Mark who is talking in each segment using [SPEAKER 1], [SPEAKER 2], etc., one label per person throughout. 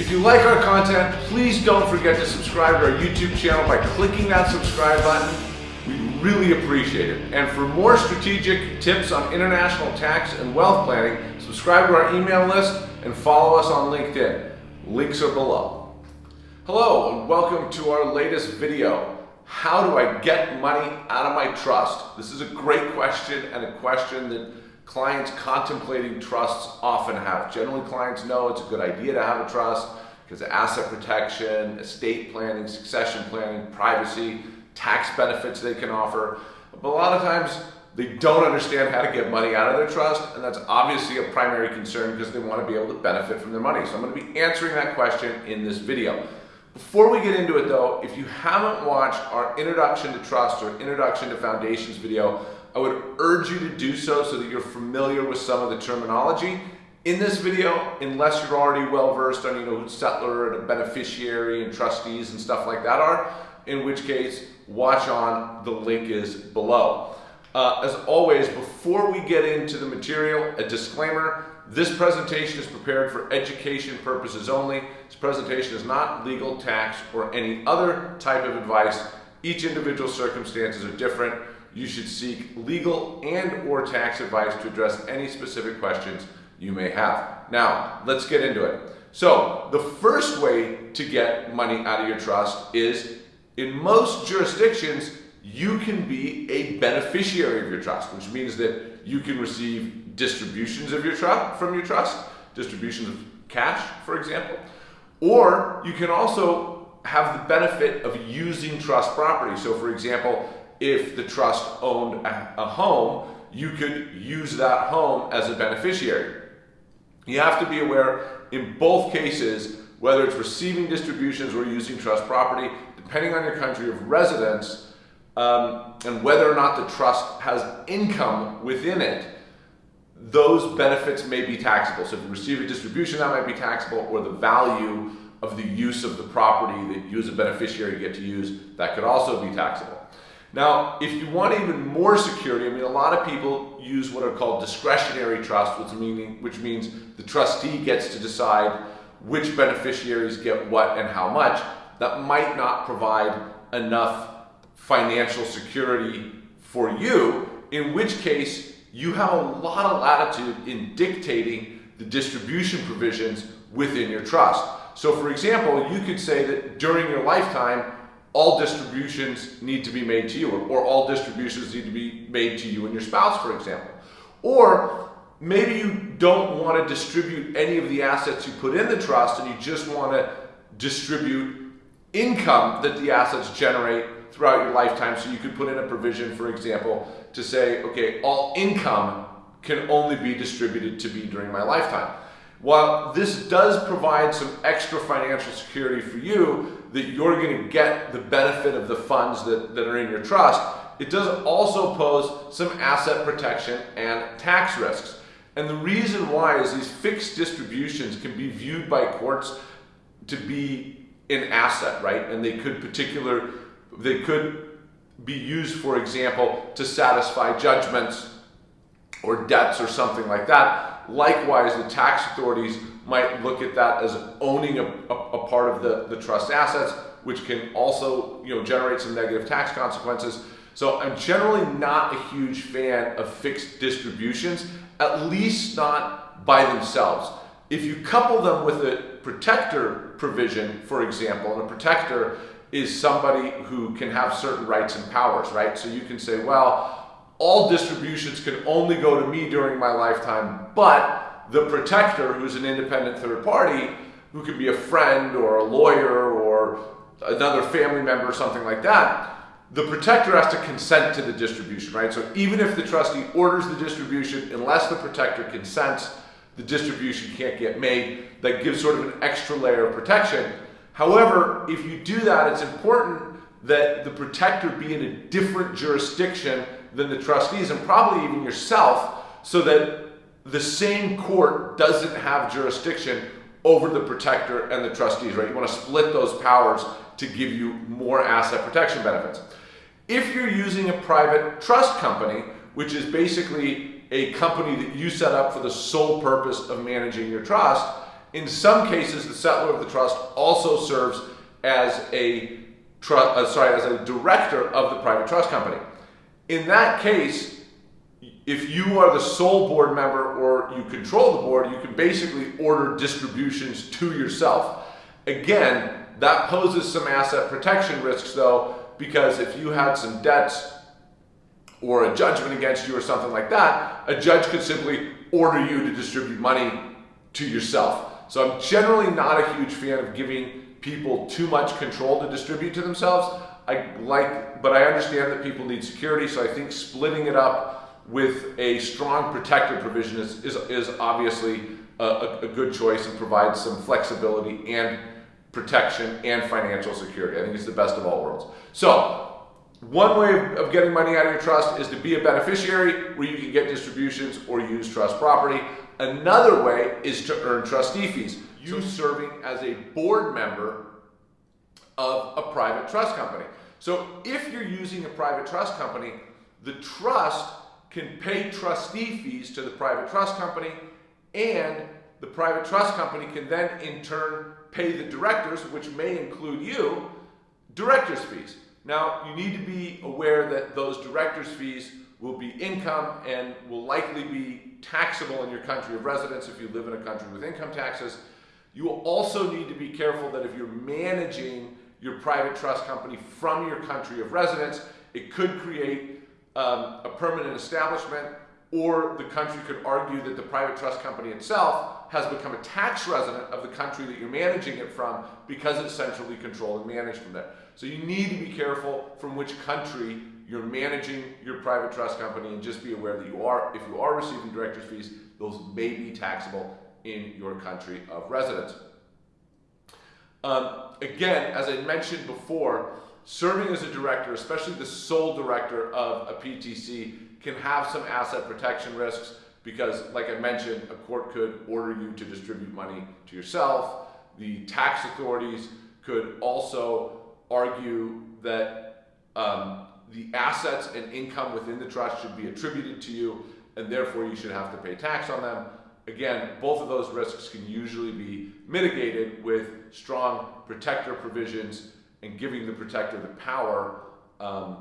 [SPEAKER 1] If you like our content, please don't forget to subscribe to our YouTube channel by clicking that subscribe button. We really appreciate it. And for more strategic tips on international tax and wealth planning, subscribe to our email list and follow us on LinkedIn. Links are below. Hello and welcome to our latest video. How do I get money out of my trust? This is a great question and a question that clients contemplating trusts often have. Generally, clients know it's a good idea to have a trust because asset protection, estate planning, succession planning, privacy, tax benefits they can offer. But a lot of times they don't understand how to get money out of their trust, and that's obviously a primary concern because they want to be able to benefit from their money. So I'm going to be answering that question in this video. Before we get into it though, if you haven't watched our Introduction to Trust or Introduction to Foundations video, I would urge you to do so so that you're familiar with some of the terminology. In this video, unless you're already well versed on you know who settlor and a beneficiary and trustees and stuff like that are, in which case watch on, the link is below. Uh, as always, before we get into the material, a disclaimer, this presentation is prepared for education purposes only. This presentation is not legal, tax, or any other type of advice. Each individual circumstances are different. You should seek legal and or tax advice to address any specific questions you may have. Now, let's get into it. So, the first way to get money out of your trust is in most jurisdictions, you can be a beneficiary of your trust, which means that you can receive distributions of your trust from your trust, distributions of cash, for example, or you can also have the benefit of using trust property. So, for example, if the trust owned a, home, you could use that home as a beneficiary. You have to be aware in both cases, whether it's receiving distributions or using trust property, depending on your country of residence, um, and whether or not the trust has income within it, those benefits may be taxable. So if you receive a distribution, that might be taxable, or the value of the use of the property that you as a beneficiary get to use, that could also be taxable. Now, if you want even more security, I mean, a lot of people use what are called discretionary trusts, which, meaning, which means the trustee gets to decide which beneficiaries get what and how much. That might not provide enough financial security for you, in which case you have a lot of latitude in dictating the distribution provisions within your trust. So for example, you could say that during your lifetime, all distributions need to be made to you, or, or, all distributions need to be made to you and your spouse, for example. Or maybe you don't want to distribute any of the assets you put in the trust and you just want to distribute income that the assets generate throughout your lifetime. So you could put in a provision, for example, to say, okay, all income can only be distributed to me during my lifetime. While this does provide some extra financial security for you, that you're going to get the benefit of the funds that, that are in your trust, it does also pose some asset protection and tax risks. And the reason why is these fixed distributions can be viewed by courts to be an asset, right? And they could particular, they could be used, for example, to satisfy judgments or debts or something like that. Likewise, the tax authorities might look at that as owning a, a, a, part of the, the trust assets, which can also you know, generate some negative tax consequences. So I'm generally not a huge fan of fixed distributions, at least not by themselves. If you couple them with a protector provision, for example, and a protector is somebody who can have certain rights and powers, right? So you can say, well, all distributions can only go to me during my lifetime, but the protector, who's an independent third party, who could be a friend or a lawyer or another family member or something like that, the protector has to consent to the distribution, right? So even if the trustee orders the distribution, unless the protector consents, the distribution can't get made. That gives sort of an extra layer of protection. However, if you do that, it's important that the protector be in a different jurisdiction than the trustees and probably even yourself so that the same court doesn't have jurisdiction over the protector and the trustees, right? You want to split those powers to give you more asset protection benefits. If you're using a private trust company, which is basically a company that you set up for the sole purpose of managing your trust, In some cases, the settlor of the trust also serves as a uh, sorry, as a director of the private trust company. In that case, if you are the sole board member or you control the board, you can basically order distributions to yourself. Again, that poses some asset protection risks though, because if you had some debts or a judgment against you or something like that, a judge could simply order you to distribute money to yourself. So I'm generally not a huge fan of giving people too much control to distribute to themselves. I like, but I understand that people need security, so I think splitting it up with a strong protective provision is, is, is obviously a, a, good choice and provides some flexibility and protection and financial security. I think it's the best of all worlds. So one way of getting money out of your trust is to be a beneficiary where you can get distributions or use trust property. Another way is to earn trustee fees. You serving as a board member of a private trust company. So if you're using a private trust company, the trust can pay trustee fees to the private trust company and the private trust company can then in turn pay the directors, which may include you, director's fees. Now, you need to be aware that those director's fees will be income and will likely be taxable in your country of residence if you live in a country with income taxes. You will also need to be careful that if you're managing your private trust company from your country of residence, it could create um, a permanent establishment or the country could argue that the private trust company itself has become a tax resident of the country that you're managing it from because it's centrally controlled and managed from there. So you need to be careful from which country you're managing your private trust company and just be aware that you are, if you are receiving director's fees, those may be taxable in your country of residence. Um, again, as I mentioned before, serving as a director, especially the sole director of a PTC, can have some asset protection risks because, like I mentioned, a court could order you to distribute money to yourself. The tax authorities could also argue that um, the assets and income within the trust should be attributed to you and therefore you should have to pay tax on them. Again, both of those risks can usually be mitigated with strong protector provisions and giving the protector the power um,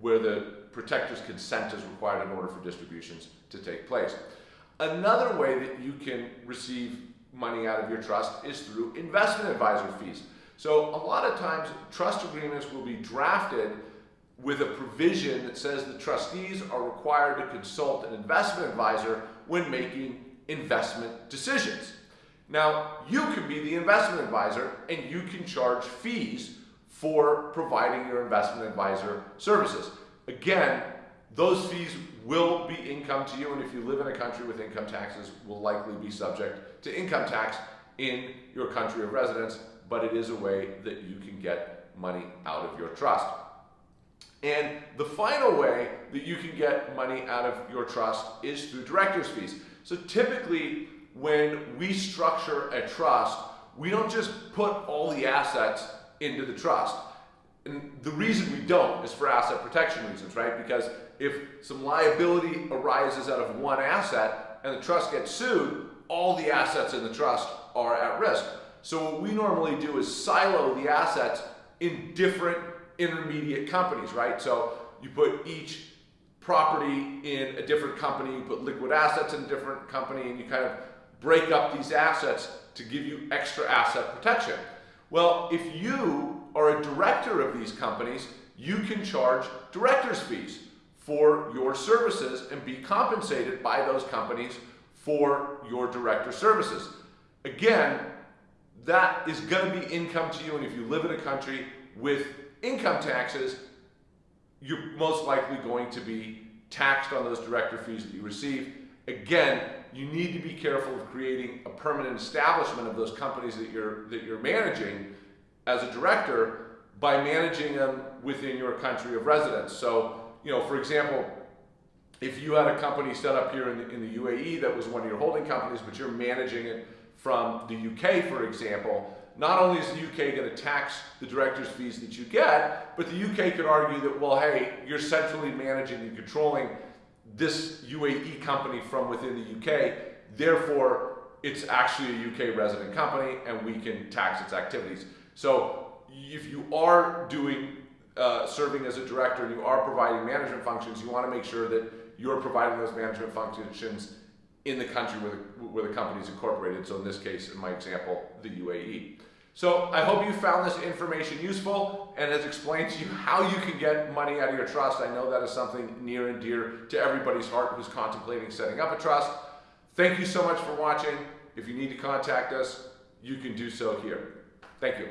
[SPEAKER 1] where the protector's consent is required in order for distributions to take place. Another way that you can receive money out of your trust is through investment advisor fees. So a lot of times trust agreements will be drafted with a provision that says the trustees are required to consult an investment advisor when making investment decisions. Now, you can be the investment advisor and you can charge fees for providing your investment advisor services. Again, those fees will be income to you, and if you live in a country with income taxes, will likely be subject to income tax in your country of residence, but it is a way that you can get money out of your trust. And the final way that you can get money out of your trust is through director's fees. So typically, when we structure a trust, we don't just put all the assets into the trust. And the reason we don't is for asset protection reasons, right? Because if some liability arises out of one asset and the trust gets sued, all the assets in the trust are at risk. So what we normally do is silo the assets in different intermediate companies, right? So you put each property in a different company, you put liquid assets in a different company, and you kind of break up these assets to give you extra asset protection. Well, if you are a director of these companies, you can charge director's fees for your services and be compensated by those companies for your director services. Again, that is going to be income to you, and if you live in a country with income taxes, you're most likely going to be taxed on those director fees that you receive. Again, you need to be careful of creating a permanent establishment of those companies that you're that you're managing as a director by managing them within your country of residence. So, you know, for example, if you had a company set up here in the, in the UAE that was one of your holding companies, but you're managing it from the UK, for example, not only is the UK going to tax the director's fees that you get, but the UK could argue that, well, hey, you're centrally managing and controlling this UAE company from within the UK, therefore it's actually a UK resident company and we can tax its activities. So if you are doing uh, serving as a director and you are providing management functions, you want to make sure that you're providing those management functions in the country where the, where the company is incorporated. So in this case, in my example, the UAE. So I hope you found this information useful and has explained to you how you can get money out of your trust. I know that is something near and dear to everybody's heart who's contemplating setting up a trust. Thank you so much for watching. If you need to contact us, you can do so here. Thank you.